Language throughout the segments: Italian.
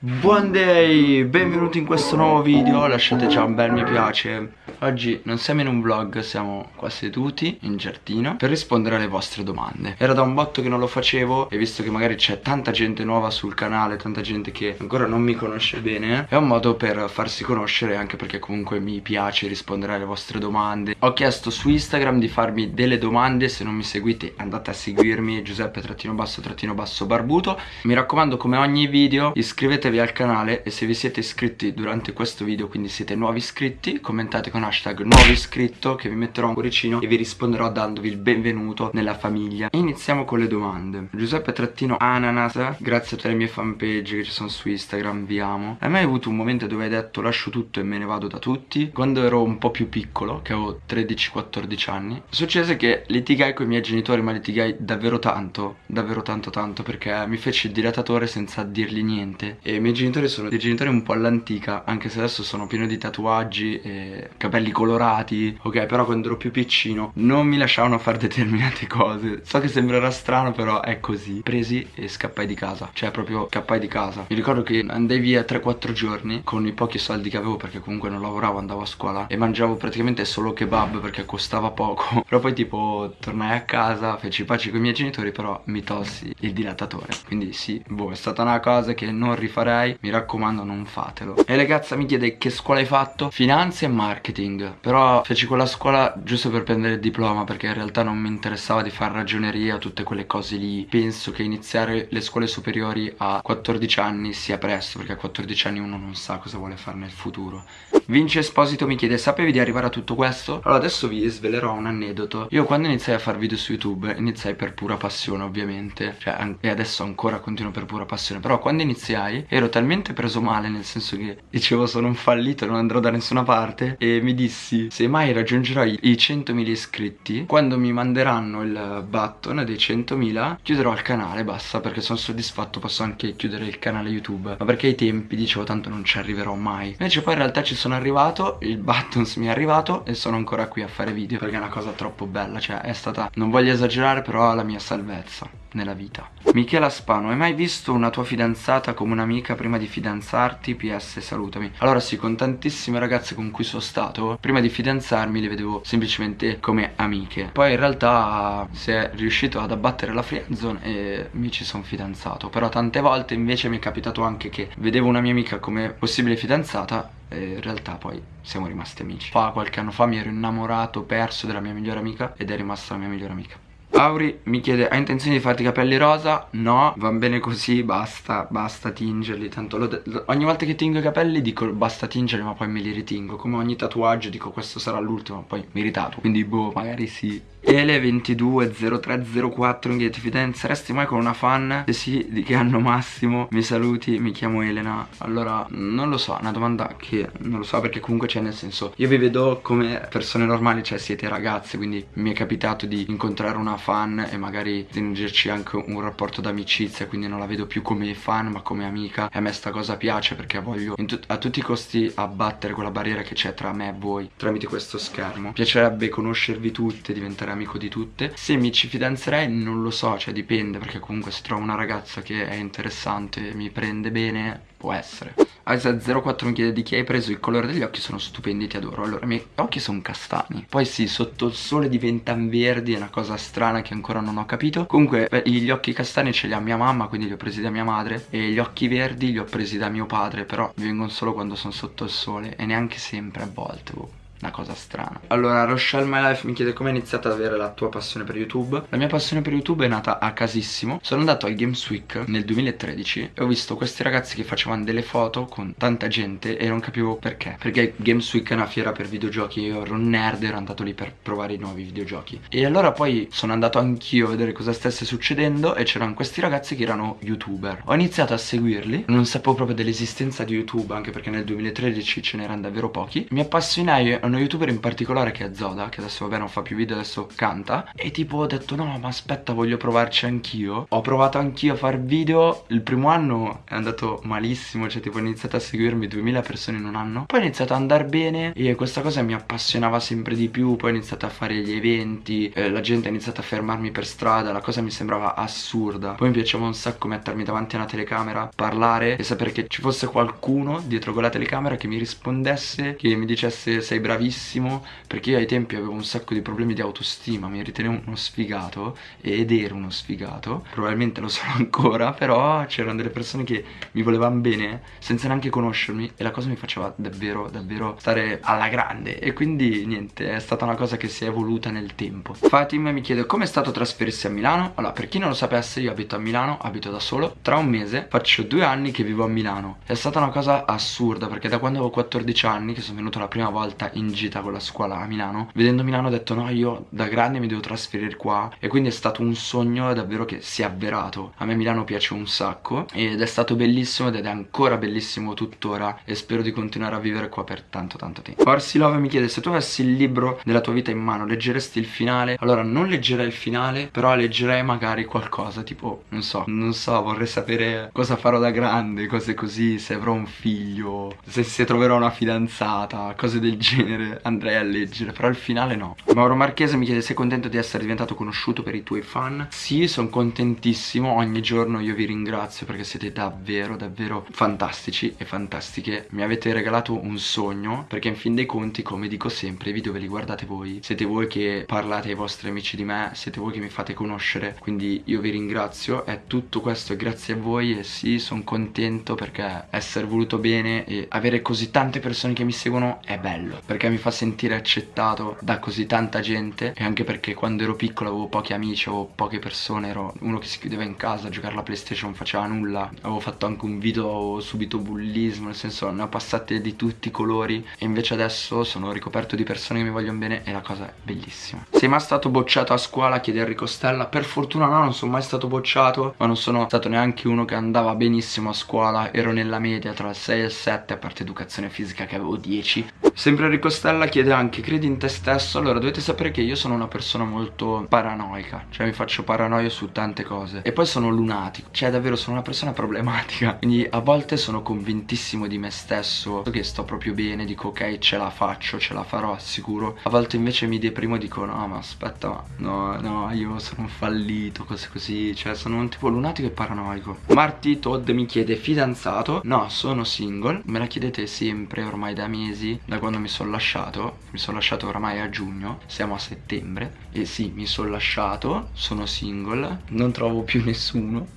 Buon day, benvenuti in questo nuovo video, lasciate già un bel mi piace. Oggi non siamo in un vlog, siamo qua seduti in giardino per rispondere alle vostre domande. Era da un botto che non lo facevo e visto che magari c'è tanta gente nuova sul canale, tanta gente che ancora non mi conosce bene È un modo per farsi conoscere anche perché comunque mi piace rispondere alle vostre domande. Ho chiesto su Instagram di farmi delle domande, se non mi seguite andate a seguirmi Giuseppe trattino basso trattino basso barbuto Mi raccomando come ogni video iscrivetevi iscrivetevi al canale e se vi siete iscritti durante questo video quindi siete nuovi iscritti commentate con hashtag nuovo iscritto che vi metterò un cuoricino e vi risponderò dandovi il benvenuto nella famiglia. Iniziamo con le domande. Giuseppe Trattino Ananas grazie a tutte le mie fanpage che ci sono su Instagram vi amo. Hai mai avuto un momento dove hai detto lascio tutto e me ne vado da tutti quando ero un po' più piccolo che avevo 13-14 anni successe che litigai con i miei genitori ma litigai davvero tanto davvero tanto tanto perché mi fece il dilatatore senza dirgli niente. E i miei genitori sono dei genitori un po' all'antica Anche se adesso sono pieno di tatuaggi e capelli colorati Ok però quando ero più piccino non mi lasciavano fare determinate cose. So che sembrerà strano però è così. Presi e scappai di casa Cioè proprio scappai di casa. Mi ricordo che andai via 3-4 giorni Con i pochi soldi che avevo perché comunque non lavoravo andavo a scuola E mangiavo praticamente solo kebab perché costava poco. Però poi tipo tornai a casa Feci pace con i miei genitori però mi tolsi il dilatatore. Quindi sì, boh è stata una cosa che non rifarei farei Mi raccomando non fatelo. E ragazza mi chiede che scuola hai fatto? Finanza e marketing. Però feci quella scuola giusto per prendere il diploma Perché in realtà non mi interessava di fare ragioneria Tutte quelle cose lì. Penso che iniziare le scuole superiori a 14 anni sia presto Perché a 14 anni uno non sa cosa vuole fare nel futuro. Vince Esposito mi chiede Sapevi di arrivare a tutto questo? Allora adesso vi svelerò un aneddoto. Io quando iniziai a fare video su YouTube Iniziai per pura passione ovviamente. Cioè e adesso ancora continuo per pura passione. Però quando iniziai talmente preso male nel senso che dicevo sono un fallito non andrò da nessuna parte e mi dissi se mai raggiungerò i 100.000 iscritti quando mi manderanno il button dei 100.000 chiuderò il canale basta perché sono soddisfatto posso anche chiudere il canale youtube ma perché ai tempi dicevo tanto non ci arriverò mai invece poi in realtà ci sono arrivato il buttons mi è arrivato e sono ancora qui a fare video perché è una cosa troppo bella cioè è stata non voglio esagerare però la mia salvezza nella vita. Michela Spano, hai mai visto una tua fidanzata come un'amica prima di fidanzarti? PS salutami. Allora sì, con tantissime ragazze con cui sono stato Prima di fidanzarmi le vedevo semplicemente come amiche. Poi in realtà si è riuscito ad abbattere la friendzone e mi ci sono fidanzato. Però tante volte invece mi è capitato anche che vedevo una mia amica come possibile fidanzata e in realtà poi siamo rimasti amici. Fa qualche anno fa mi ero innamorato, perso della mia migliore amica ed è rimasta la mia migliore amica Auri mi chiede hai intenzione di farti i capelli rosa? No, va bene così, basta, basta tingerli Tanto lo, lo, ogni volta che tingo i capelli dico basta tingerli ma poi me li ritingo. Come ogni tatuaggio dico questo sarà l'ultimo poi mi ritatuo Quindi boh, magari sì Ele220304 in ti fidanzeresti mai con una fan? Se sì, di che anno massimo? Mi saluti, mi chiamo Elena Allora, non lo so, una domanda che non lo so perché comunque c'è nel senso Io vi vedo come persone normali, cioè siete ragazze Quindi mi è capitato di incontrare una fan e magari stringerci anche un rapporto d'amicizia Quindi non la vedo più come fan ma come amica E a me sta cosa piace perché voglio a tutti i costi abbattere quella barriera che c'è tra me e voi Tramite questo schermo Piacerebbe conoscervi tutte, diventare amico di tutte. Se mi ci fidanzerei non lo so, cioè dipende Perché comunque se trovo una ragazza che è interessante e mi prende bene, può essere. Aisa04 mi chiede di chi hai preso il colore degli occhi, sono stupendi, ti adoro. Allora, i miei occhi sono castani. Poi sì, sotto il sole diventano verdi, è una cosa strana che ancora non ho capito. Comunque, gli occhi castani ce li ha mia mamma, quindi li ho presi da mia madre. E gli occhi verdi li ho presi da mio padre Però vengono solo quando sono sotto il sole E neanche sempre a volte, boh una cosa strana. Allora Rochelle My Life mi chiede come è iniziata ad avere la tua passione per YouTube. La mia passione per YouTube è nata a casissimo. Sono andato al Games Week nel 2013 E ho visto questi ragazzi che facevano delle foto con tanta gente E non capivo perché. Perché Games Week è una fiera per videogiochi Io ero un nerd ero andato lì per provare i nuovi videogiochi. E allora poi sono andato anch'io a vedere cosa stesse succedendo E c'erano questi ragazzi che erano youtuber. Ho iniziato a seguirli. Non sapevo proprio dell'esistenza di YouTube Anche perché nel 2013 ce n'erano davvero pochi. Mi appassionai uno youtuber in particolare che è Zoda Che adesso vabbè non fa più video adesso canta E tipo ho detto no ma aspetta voglio provarci anch'io. Ho provato anch'io a fare video Il primo anno è andato malissimo Cioè tipo ho iniziato a seguirmi 2000 persone in un anno. Poi è iniziato ad andare bene E questa cosa mi appassionava sempre di più Poi ho iniziato a fare gli eventi eh, La gente ha iniziato a fermarmi per strada La cosa mi sembrava assurda. Poi mi piaceva un sacco mettermi davanti a una telecamera Parlare e sapere che ci fosse qualcuno dietro quella telecamera Che mi rispondesse Che mi dicesse sei bravissimo Perché io ai tempi avevo un sacco di problemi di autostima Mi ritenevo uno sfigato Ed ero uno sfigato. Probabilmente lo sono ancora Però c'erano delle persone che mi volevano bene Senza neanche conoscermi E la cosa mi faceva davvero davvero stare alla grande. E quindi niente è stata una cosa che si è evoluta nel tempo. Fatim mi chiede come è stato trasferirsi a Milano? Allora per chi non lo sapesse io abito a Milano Abito da solo. Tra un mese faccio due anni che vivo a Milano. È stata una cosa assurda Perché da quando avevo 14 anni Che sono venuto la prima volta in gita con la scuola a Milano. Vedendo Milano ho detto no io da grande mi devo trasferire qua. E quindi è stato un sogno davvero che si è avverato. A me Milano piace un sacco Ed è stato bellissimo ed è ancora bellissimo tuttora E spero di continuare a vivere qua per tanto tanto tempo. Farsi Love mi chiede se tu avessi il libro della tua vita in mano leggeresti il finale? Allora non leggerei il finale però leggerei magari qualcosa tipo non so Non so vorrei sapere cosa farò da grande Cose così se avrò un figlio Se, se troverò una fidanzata Cose del genere andrei a leggere Però il finale no. Mauro Marchese mi chiede sei contento di essere diventato conosciuto per i tuoi fan? Sì sono contentissimo. Ogni giorno io vi ringrazio perché siete davvero davvero fantastici e fantastiche. Mi avete regalato un sogno Perché in fin dei conti come dico sempre i video ve li guardate voi. Siete voi che parlate ai vostri amici di me Siete voi che mi fate conoscere. Quindi io vi ringrazio. È tutto questo grazie a voi E sì sono contento perché essere voluto bene E avere così tante persone che mi seguono è bello Perché mi fa sentire accettato da così tanta gente E anche perché quando ero piccolo avevo pochi amici Avevo poche persone Ero uno che si chiudeva in casa a giocare alla playstation faceva nulla. Avevo fatto anche un video subito bullismo Nel senso ne ho passate di tutti i colori E invece adesso sono ricoperto di persone che mi vogliono bene E la cosa è bellissima. Sei mai stato bocciato a scuola? Chiede Enrico Stella. Per fortuna no non sono mai stato bocciato Ma non sono stato neanche uno che andava benissimo a scuola. Ero nella media tra il 6 e il 7 A parte educazione fisica che avevo 10 Sempre Enrico Stella chiede anche Credi in te stesso? Allora dovete sapere che io sono una persona molto paranoica Cioè mi faccio paranoia su tante cose. E poi sono lunatico Cioè davvero sono una persona problematica. Quindi a volte sono convintissimo di me stesso Che sto proprio bene Dico ok ce la faccio Ce la farò sicuro A volte invece mi deprimo e dico no ma aspetta ma No no io sono fallito Cose così Cioè sono un tipo lunatico e paranoico. Marty Todd mi chiede fidanzato? No sono single. Me la chiedete sempre ormai da mesi Da quando mi sono lasciato Mi sono lasciato oramai a giugno Siamo a settembre E sì mi sono lasciato Sono single Non trovo più nessuno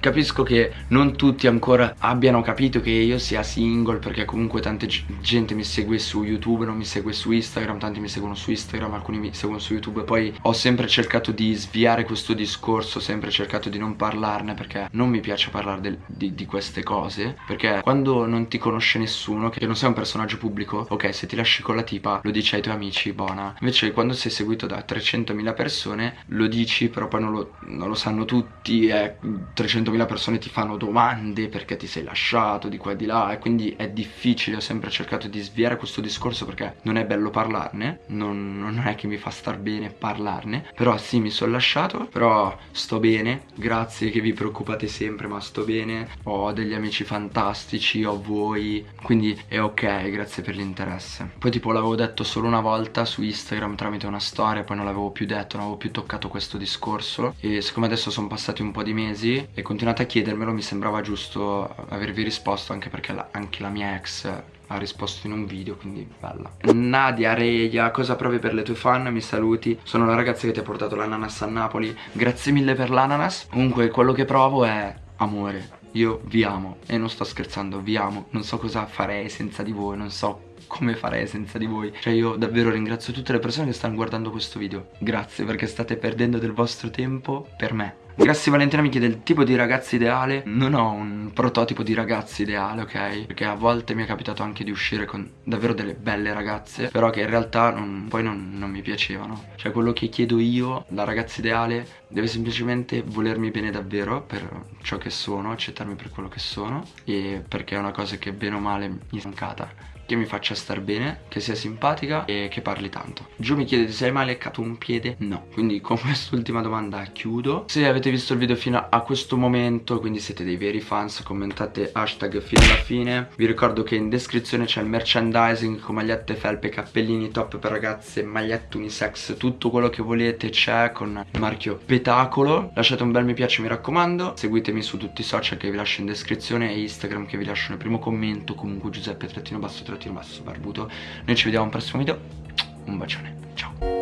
Capisco che non tutti ancora abbiano capito che io sia single Perché comunque tanta gente mi segue su YouTube Non mi segue su Instagram Tanti mi seguono su Instagram Alcuni mi seguono su YouTube. Poi ho sempre cercato di sviare questo discorso sempre cercato di non parlarne Perché non mi piace parlare del, di, di, queste cose. Perché quando non ti conosce nessuno Che non sei un personaggio pubblico Ok se ti lasci con la tipa Lo dici ai tuoi amici Buona. Invece quando sei seguito da 300.000 persone Lo dici però poi non lo, non lo sanno tutti E 300.000 persone ti fanno domande perché ti sei lasciato di qua e di là e quindi è difficile, ho sempre cercato di sviare questo discorso perché non è bello parlarne, non, non è che mi fa star bene parlarne, però sì mi sono lasciato, però sto bene, grazie che vi preoccupate sempre ma sto bene, ho degli amici fantastici, ho voi, quindi è ok, grazie per l'interesse. Poi tipo l'avevo detto solo una volta su Instagram tramite una storia, poi non l'avevo più detto, non avevo più toccato questo discorso e siccome adesso sono passati un po' di mesi e continuate a chiedermelo mi sembrava giusto avervi risposto anche perché la, anche la mia ex ha risposto in un video quindi bella. Nadia Reia cosa provi per le tue fan? Mi saluti. Sono la ragazza che ti ha portato l'ananas a Napoli. Grazie mille per l'ananas. Comunque quello che provo è amore. Io vi amo. E non sto scherzando vi amo. Non so cosa farei senza di voi non so come farei senza di voi. Cioè io davvero ringrazio tutte le persone che stanno guardando questo video. Grazie perché state perdendo del vostro tempo per me Grazie Valentina mi chiede il tipo di ragazza ideale. Non ho un prototipo di ragazza ideale, ok? Perché a volte mi è capitato anche di uscire con davvero delle belle ragazze Però che in realtà non, poi non, non mi piacevano. Cioè quello che chiedo io, la ragazza ideale Deve semplicemente volermi bene davvero per ciò che sono Accettarmi per quello che sono E perché è una cosa che bene o male mi è mancata che mi faccia star bene, che sia simpatica e che parli tanto. Giù mi chiedete se hai mai leccato un piede? No. Quindi con quest'ultima domanda chiudo. Se avete visto il video fino a questo momento, quindi siete dei veri fans, commentate hashtag fino alla fine. Vi ricordo che in descrizione c'è il merchandising con magliette, felpe, cappellini, top per ragazze, magliette unisex, tutto quello che volete c'è con il marchio Petacolo. Lasciate un bel mi piace mi raccomando, seguitemi su tutti i social che vi lascio in descrizione e Instagram che vi lascio nel primo commento, comunque Giuseppe trattino basso Barbuto, Tirmasso Barbuto. Noi ci vediamo al prossimo video, un bacione, ciao!